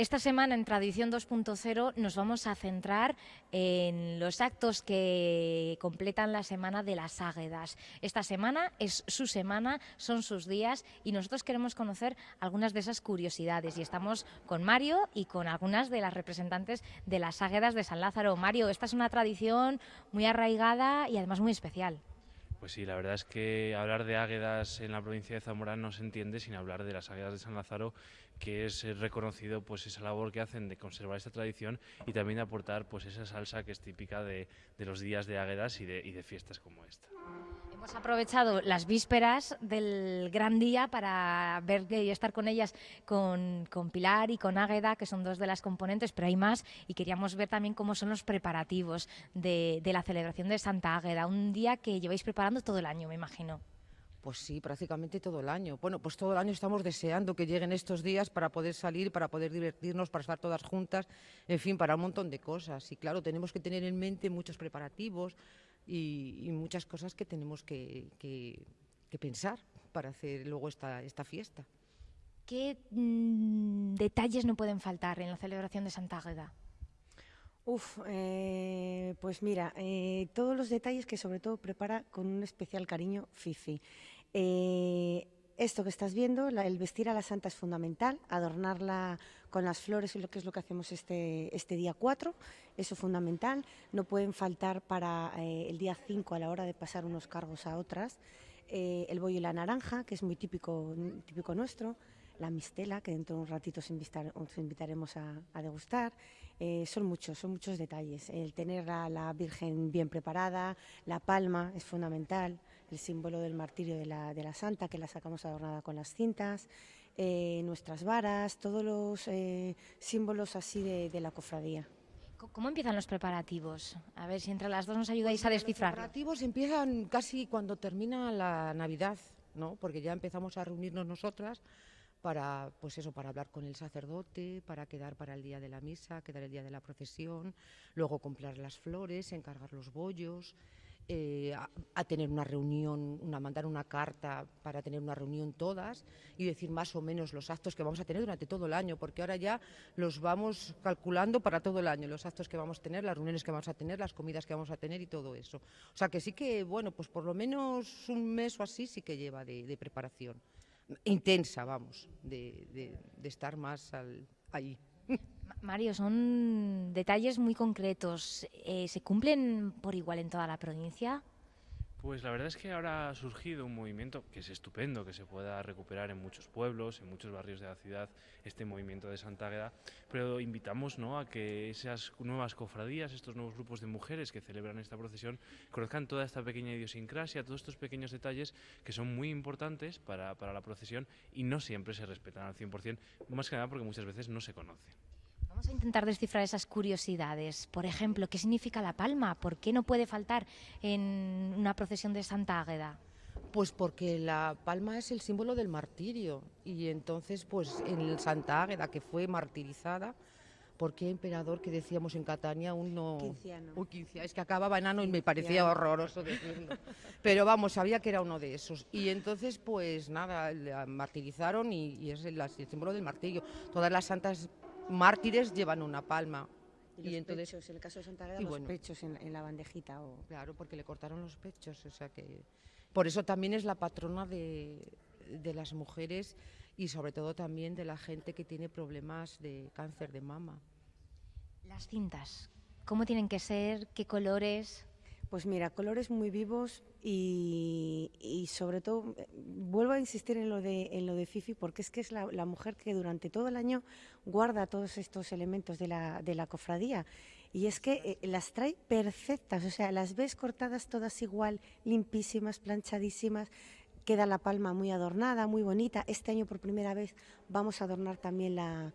Esta semana en Tradición 2.0 nos vamos a centrar en los actos que completan la semana de las Águedas. Esta semana es su semana, son sus días y nosotros queremos conocer algunas de esas curiosidades y estamos con Mario y con algunas de las representantes de las Águedas de San Lázaro. Mario, esta es una tradición muy arraigada y además muy especial. Pues sí, la verdad es que hablar de águedas en la provincia de Zamora no se entiende sin hablar de las águedas de San Lázaro, que es eh, reconocido pues esa labor que hacen de conservar esta tradición y también de aportar pues esa salsa que es típica de, los días de águedas y de, fiestas como esta. Hemos aprovechado las vísperas del gran día para ver y estar con ellas, con, Pilar y con Águeda, que son dos de las componentes, pero hay más, y queríamos ver también cómo son los preparativos de, de la celebración de Santa Águeda, un día que lleváis preparando todo el año, me imagino. Pues sí, prácticamente todo el año. Bueno, pues todo el año estamos deseando que lleguen estos días para poder salir, para poder divertirnos, para estar todas juntas, en fin, para un montón de cosas. Y claro, tenemos que tener en mente muchos preparativos y, muchas cosas que tenemos que, pensar para hacer luego esta, esta fiesta. ¿Qué mm, detalles no pueden faltar en la celebración de Santa Águeda? Uf, eh, pues mira, eh, todos los detalles que sobre todo prepara con un especial cariño Fifi. Eh, esto que estás viendo, el vestir a la santa es fundamental, adornarla con las flores, lo que es lo que hacemos este, este día 4, eso es fundamental. No pueden faltar para el día 5 a la hora de pasar unos cargos a otras, el bollo y la naranja, que es muy típico, típico nuestro, la mistela, que dentro de un ratito os, invitaremos a degustar, eh, son muchos, son muchos detalles. El tener a la Virgen bien preparada, la palma es fundamental, el símbolo del martirio de la, de la Santa, que la sacamos adornada con las cintas, eh, nuestras varas, todos los eh, símbolos así de, la cofradía. ¿Cómo empiezan los preparativos? A ver si entre las dos nos ayudáis a descifrar. Los preparativos empiezan casi cuando termina la Navidad, ¿no? Porque ya empezamos a reunirnos nosotras para, pues eso, para hablar con el sacerdote, para quedar para el día de la misa, quedar el día de la procesión, luego comprar las flores, encargar los bollos, eh, a, tener una reunión, una, mandar una carta para tener una reunión todas y decir más o menos los actos que vamos a tener durante todo el año, porque ahora ya los vamos calculando para todo el año, los actos que vamos a tener, las reuniones que vamos a tener, las comidas que vamos a tener y todo eso. O sea que sí que, bueno, pues por lo menos un mes o así sí que lleva de preparación intensa, vamos, de, estar más al, ahí. Mario, son detalles muy concretos. Eh, ¿Se cumplen por igual en toda la provincia? Pues la verdad es que ahora ha surgido un movimiento que es estupendo, que se pueda recuperar en muchos pueblos, en muchos barrios de la ciudad, este movimiento de Santa Águeda, pero invitamos ¿no? a que esas nuevas cofradías, estos nuevos grupos de mujeres que celebran esta procesión, conozcan toda esta pequeña idiosincrasia, todos estos pequeños detalles que son muy importantes para, para la procesión y no siempre se respetan al 100%, más que nada porque muchas veces no se conocen. Vamos a intentar descifrar esas curiosidades. Por ejemplo, ¿qué significa la palma? ¿Por qué no puede faltar en una procesión de Santa Águeda? Pues porque la palma es el símbolo del martirio y entonces pues en Santa Águeda que fue martirizada, ¿por qué emperador que decíamos en Catania uno quinciano. es que acababa enano y me parecía horroroso decirlo. Pero vamos, sabía que era uno de esos. Y entonces pues nada, la martirizaron y, es el, el símbolo del martirio. Todas las santas mártires llevan una palma. Y, entonces, pechos, en el caso de Santa los pechos en, la bandejita. O... Claro, porque le cortaron los pechos, o sea que... Por eso también es la patrona de, de las mujeres y sobre todo también de la gente que tiene problemas de cáncer de mama. Las cintas, ¿cómo tienen que ser? ¿Qué colores? Pues mira, colores muy vivos y, sobre todo, eh, vuelvo a insistir en lo de, en Fifi porque es que es la, mujer que durante todo el año guarda todos estos elementos de la, cofradía. Y es que eh, las trae perfectas, o sea, las ves cortadas todas igual, limpísimas, planchadísimas, queda la palma muy adornada, muy bonita. Este año por primera vez vamos a adornar también la,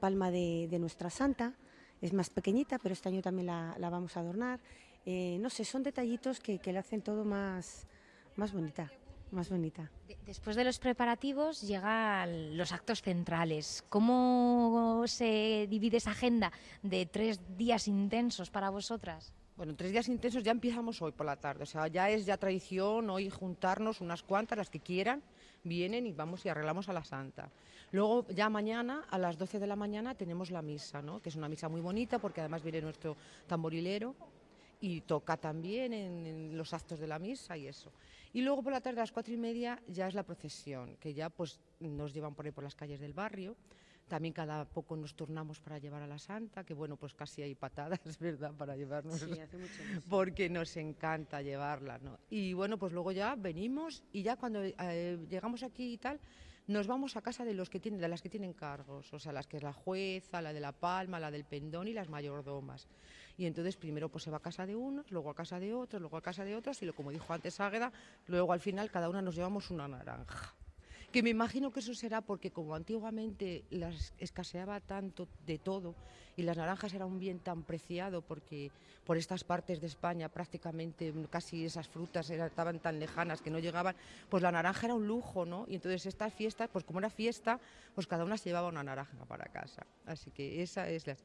palma de, nuestra santa, es más pequeñita, pero este año también la vamos a adornar. Eh, no sé, son detallitos que, que le hacen todo más, más bonita. Más bonita. Después de los preparativos llegan los actos centrales. ¿Cómo se divide esa agenda de tres días intensos para vosotras? Bueno, tres días intensos ya empezamos hoy por la tarde, o sea, ya es ya tradición hoy juntarnos unas cuantas, las que quieran, vienen y vamos y arreglamos a la Santa. Luego ya mañana a las 12 de la mañana tenemos la misa, ¿no? que es una misa muy bonita porque además viene nuestro tamborilero y toca también en, en, los actos de la misa y eso. Y luego por la tarde a las cuatro y media ya es la procesión, que ya pues nos llevan por ahí por las calles del barrio. También cada poco nos turnamos para llevar a la Santa, que bueno, pues casi hay patadas, ¿verdad?, para llevarnos, Sí, hace mucho porque nos encanta llevarla, ¿no? Y bueno, pues luego ya venimos y ya cuando eh, llegamos aquí y tal, nos vamos a casa de los que tienen, de las que tienen cargos, o sea, las que es la jueza, la de la palma, la del pendón y las mayordomas. Y entonces primero pues se va a casa de unos, luego a casa de otros, luego a casa de otros y lo como dijo antes Águeda, luego al final cada una nos llevamos una naranja. Que me imagino que eso será porque como antiguamente las escaseaba tanto de todo y las naranjas era un bien tan preciado porque por estas partes de España prácticamente casi esas frutas era- estaban tan lejanas que no llegaban, pues la naranja era un lujo, ¿no? Y entonces estas fiestas, pues como era fiesta, pues cada una se llevaba una naranja para casa. Así que esa es la...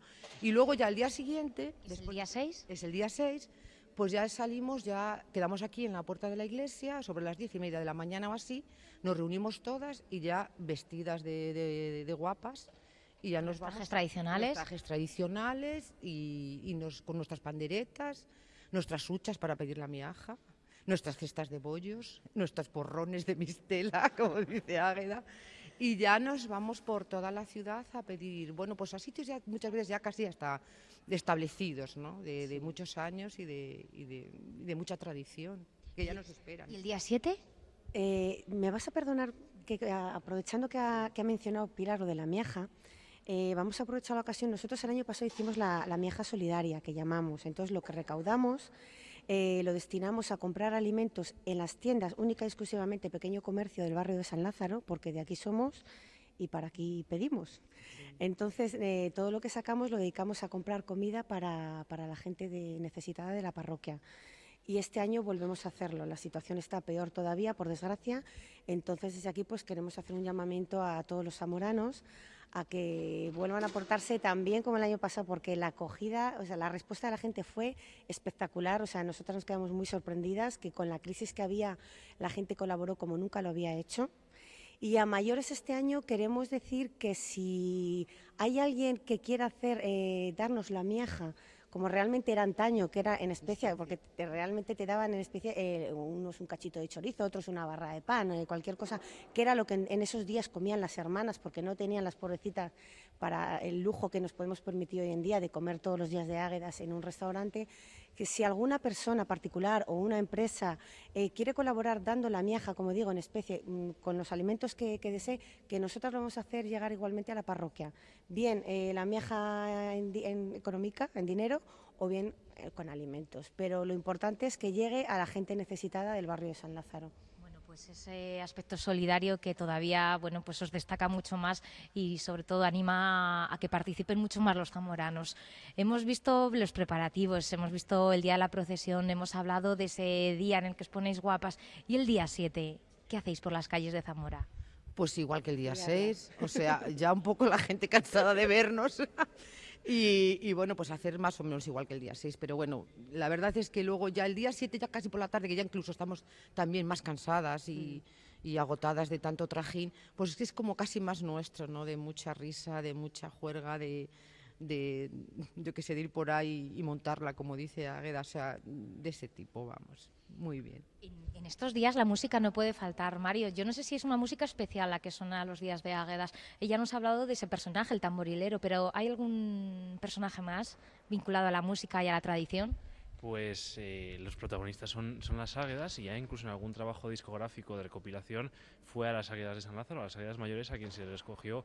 Y luego ya el día siguiente, ¿Es el día 6? es el día 6, pues ya salimos, ya quedamos aquí en la puerta de la iglesia, sobre las diez y media de la mañana o así, nos reunimos todas y ya vestidas de, de- de guapas y ya nos Trajes tradicionales. trajes tradicionales y, y nos, con nuestras panderetas, nuestras huchas para pedir la miaja, nuestras cestas de bollos, nuestros porrones de mistela, como dice Águeda, y ya nos vamos por toda la ciudad a pedir, bueno, pues a sitios ya muchas veces ya casi hasta establecidos, ¿no? De, de muchos años y de, y de- y de mucha tradición, que ya nos esperan. ¿Y el día 7? Eh, me vas a perdonar que aprovechando que ha, que ha mencionado Pilar lo de la miaja, eh, vamos a aprovechar la ocasión. Nosotros el año pasado hicimos la, la miaja solidaria, que llamamos. Entonces lo que recaudamos eh, lo destinamos a comprar alimentos en las tiendas, única y exclusivamente pequeño comercio del barrio de San Lázaro, porque de aquí somos y para aquí pedimos. Entonces, eh, todo lo que sacamos lo dedicamos a comprar comida para, para la gente de- necesitada de la parroquia. Y este año volvemos a hacerlo. La situación está peor todavía, por desgracia. Entonces, desde aquí pues queremos hacer un llamamiento a todos los zamoranos a que vuelvan a portarse tan bien como el año pasado, porque la acogida, o sea, la respuesta de la gente fue espectacular. O sea, nosotras nos quedamos muy sorprendidas que con la crisis que había, la gente colaboró como nunca lo había hecho. Y a mayores este año queremos decir que si hay alguien que quiera hacer, eh, darnos la miaja, como realmente era antaño, que era en especie, porque te- realmente te daban en especie eh, unos un cachito de chorizo, otros una barra de pan, eh, cualquier cosa, que era lo que en, en esos días comían las hermanas, porque no tenían las pobrecitas para el lujo que nos podemos permitir hoy en día de comer todos los días de águedas en un restaurante, que si alguna persona particular o una empresa eh, quiere colaborar dando la miaja, como digo, en especie, mm, con los alimentos que, desee, que nosotros vamos a hacer llegar igualmente a la parroquia. Bien eh, la miaja en económica, en dinero, o bien eh, con alimentos. Pero lo importante es que llegue a la gente necesitada del barrio de San Lázaro. Pues ese aspecto solidario que todavía, bueno, pues os destaca mucho más y sobre todo anima a que participen mucho más los zamoranos. Hemos visto los preparativos, hemos visto el día de la procesión, hemos hablado de ese día en el que os ponéis guapas y el día 7, ¿qué hacéis por las calles de Zamora? Pues igual que el día Ya, ya. 6, o sea, ya un poco la gente cansada de vernos. Y, y bueno, pues hacer más o menos igual que el día 6. Pero bueno, la verdad es que luego ya el día 7, ya casi por la tarde, que ya incluso estamos también más cansadas y, y agotadas de tanto trajín, pues es que es como casi más nuestro, ¿no? De mucha risa, de mucha juerga, de, de yo que sé, de ir por ahí y montarla, como dice Águeda, o sea, de ese tipo, vamos. Muy bien. En, en estos días la música no puede faltar, Mario. Yo no sé si es una música especial la que suena los días de Águedas. Ella nos ha hablado de ese personaje, el tamborilero, pero ¿hay algún personaje más vinculado a la música y a la tradición? Pues eh, los protagonistas son, son las águedas y ya incluso en algún trabajo discográfico de recopilación fue a las águedas de San Lázaro, a las águedas mayores, a quien se les escogió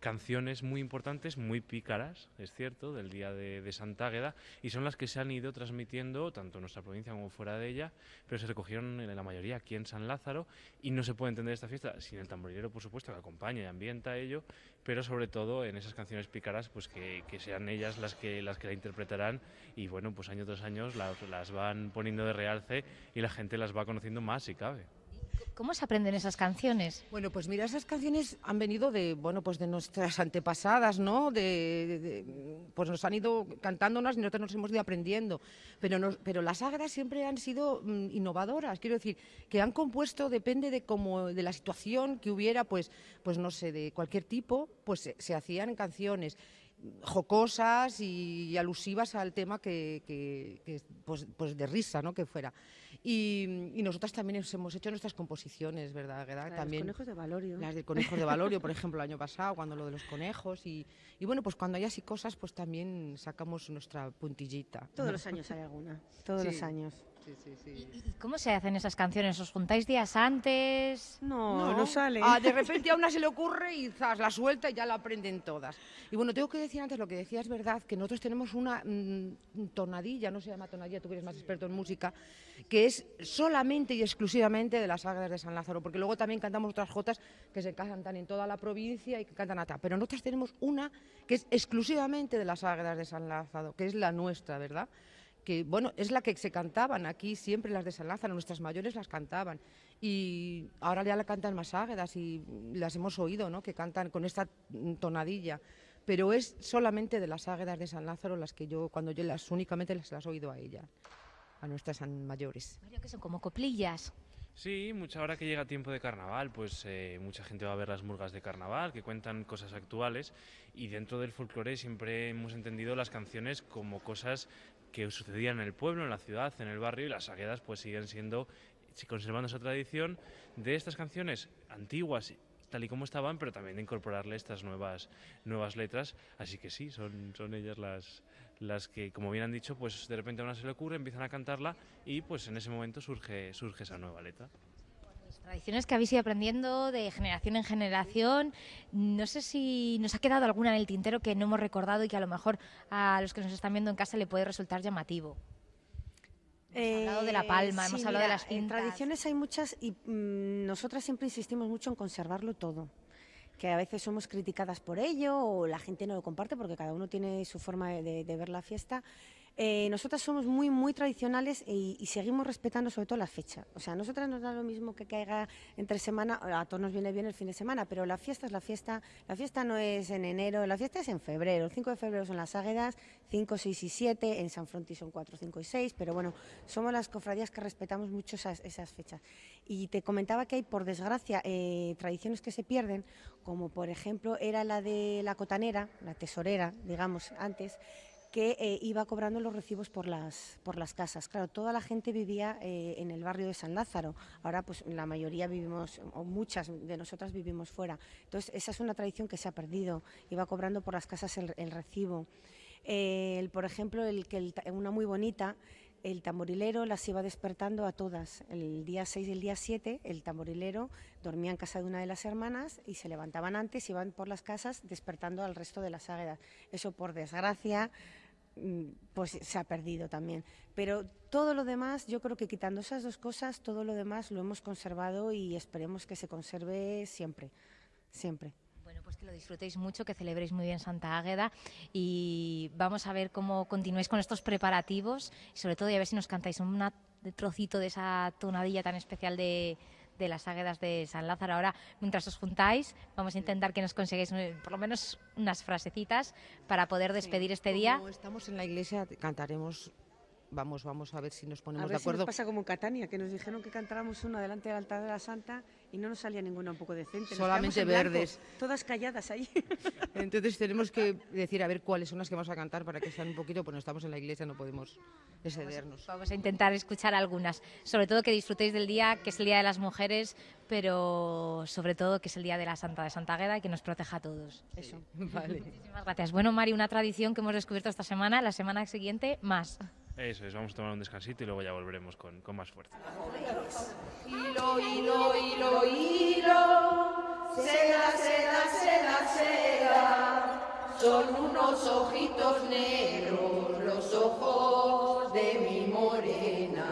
canciones muy importantes, muy pícaras, es cierto, del día de, de Santa Águeda, y son las que se han ido transmitiendo tanto en nuestra provincia como fuera de ella, pero se recogieron en la mayoría aquí en San Lázaro, y no se puede entender esta fiesta sin el tamborilero, por supuesto, que acompaña y ambienta ello, pero sobre todo en esas canciones pícaras, pues que, que sean ellas las que, las que la interpretarán, y bueno, pues año tras año las, las van poniendo de realce y la gente las va conociendo más si cabe. ¿Cómo se aprenden esas canciones? Bueno, pues mira, esas canciones han venido de, bueno, pues de nuestras antepasadas, ¿no? De, pues nos han ido cantándolas y nosotros nos hemos ido aprendiendo. Pero, pero las águedas siempre han sido mm, innovadoras, quiero decir, que han compuesto, depende de cómo, de la situación que hubiera, pues, pues no sé, de cualquier tipo, pues se, hacían canciones jocosas y, alusivas al tema que, que, pues, pues de risa, ¿no? Que fuera. Y, y, nosotras también hemos hecho nuestras composiciones, ¿verdad? Las también, conejos de Valorio. Las de conejos de Valorio, por ejemplo, el año pasado, cuando lo de los conejos. Y, y bueno, pues cuando hay así cosas, pues también sacamos nuestra puntillita. Todos los años hay alguna, todos los años. ¿Y, cómo se hacen esas canciones? ¿Os juntáis días antes? No, no, sale. Ah, de repente a una se le ocurre y zas, la suelta y ya la aprenden todas. Y bueno, tengo que decir antes lo que decía es verdad, que nosotros tenemos una mm, tonadilla, no se llama tonadilla, tú eres más experto en música, que es solamente y exclusivamente de las águilas de San Lázaro, porque luego también cantamos otras jotas que se cantan en toda la provincia y que cantan acá. Pero nosotros tenemos una que es exclusivamente de las águilas de San Lázaro, que es la nuestra, ¿verdad? Que bueno, es la que se cantaban aquí siempre las de San Lázaro, nuestras mayores las cantaban y ahora ya la cantan más águedas y las hemos oído, ¿no? que cantan con esta tonadilla, pero es solamente de las águedas de San Lázaro las que yo, cuando yo las únicamente las, las he oído a ella, a nuestras mayores. que son como coplillas. Sí, mucha hora que llega tiempo de carnaval, pues eh, mucha gente va a ver las murgas de carnaval que cuentan cosas actuales y dentro del folclore siempre hemos entendido las canciones como cosas que sucedían en el pueblo, en la ciudad, en el barrio y las aguedas pues siguen siendo, conservando esa tradición de estas canciones antiguas tal y como estaban, pero también de incorporarle estas nuevas, nuevas letras. Así que sí, son, son ellas las, las que, como bien han dicho, pues de repente a una se le ocurre, empiezan a cantarla y pues en ese momento surge, surge esa nueva letra. Tradiciones que habéis ido aprendiendo de generación en generación. No sé si nos ha quedado alguna en el tintero que no hemos recordado y que a lo mejor a los que nos están viendo en casa le puede resultar llamativo. Hemos hablado de la eh, palma, hemos hablado de las cintas. tradiciones hay muchas y mm, nosotras siempre insistimos mucho en conservarlo todo que a veces somos criticadas por ello o la gente no lo comparte porque cada uno tiene su forma de, ver la fiesta. Eh, nosotras somos muy, muy tradicionales y, seguimos respetando sobre todo la fecha. O sea, nosotras nos da lo mismo que caiga entre semana, a todos nos viene bien el fin de semana, pero la fiesta es la fiesta. La fiesta no es en enero, la fiesta es en febrero. El 5 de febrero son las Águedas, 5, 6 y 7, en San Fronti son 4, 5 y 6, pero bueno, somos las cofradías que respetamos mucho esas, esas fechas. Y te comentaba que hay, por desgracia, eh, tradiciones que se pierden, como por ejemplo era la de la cotanera, la tesorera, digamos, antes, que eh, iba cobrando los recibos por las, por las casas. Claro, toda la gente vivía eh, en el barrio de San Lázaro. Ahora, pues la mayoría vivimos, o muchas de nosotras vivimos fuera. Entonces, esa es una tradición que se ha perdido. Iba cobrando por las casas el, recibo. por ejemplo, el, que una muy bonita el tamborilero las iba despertando a todas. El día 6 y el día 7, el tamborilero dormía en casa de una de las hermanas y se levantaban antes, iban por las casas despertando al resto de las águedas. Eso, por desgracia, pues se ha perdido también. Pero todo lo demás, yo creo que quitando esas dos cosas, todo lo demás lo hemos conservado y esperemos que se conserve siempre, siempre pues que lo disfrutéis mucho, que celebréis muy bien Santa Águeda y vamos a ver cómo continuáis con estos preparativos y sobre todo a ver si nos cantáis un trocito de esa tonadilla tan especial de, las águedas de San Lázaro. Ahora, mientras os juntáis, vamos a intentar que nos consigáis por lo menos unas frasecitas para poder despedir este día. Como estamos en la iglesia, cantaremos vamos, vamos a ver si nos ponemos a ver de acuerdo. Si nos pasa como en Catania, que nos dijeron que cantáramos una delante del altar de la Santa y no nos salía ninguna un poco decente. Solamente verdes. todas calladas ahí. Entonces tenemos que decir a ver cuáles son las que vamos a cantar para que sean un poquito, pues no estamos en la iglesia, no podemos excedernos. Vamos a intentar escuchar algunas. Sobre todo que disfrutéis del día, que es el Día de las Mujeres, pero sobre todo que es el Día de la Santa de Santa Agueda y que nos proteja a todos. Eso, vale. Muchísimas gracias. Bueno, Mari, una tradición que hemos descubierto esta semana, la semana siguiente más. Eso es, vamos a tomar un descansito y luego ya volveremos con, con más fuerza. Hilo, hilo, hilo, hilo, seda, seda, seda, seda, son unos ojitos negros los ojos de mi morena.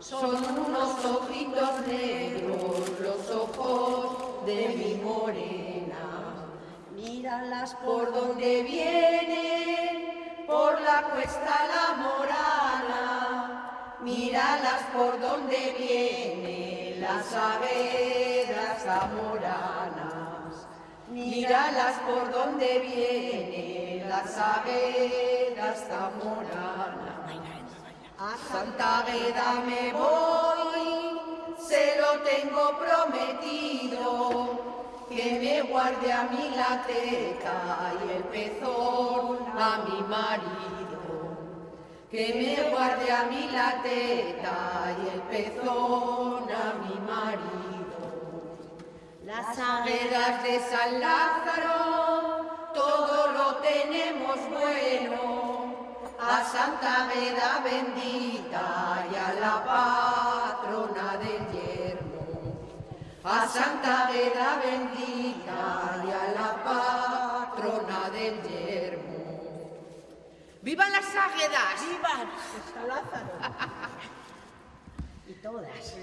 Son unos ojitos negros los ojos de mi morena. Míralas por donde vienen cuesta la morana, míralas por donde viene vienen las aguedas zamoranas. Míralas por donde vienen las aguedas zamoranas. A Santa Agueda me voy, se lo tengo prometido, que me guarde a mí la teta y el pezón a mi marido. Que me guarde a mí la teta y el pezón a mi marido. Las aguedas de San Lázaro, todo lo tenemos bueno. A Santa Agueda bendita y a la patrona del yermo. A Santa Agueda bendita ¡Vivan las águedas! ¡Vivan! San Lázaro. y todas.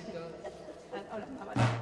Hola,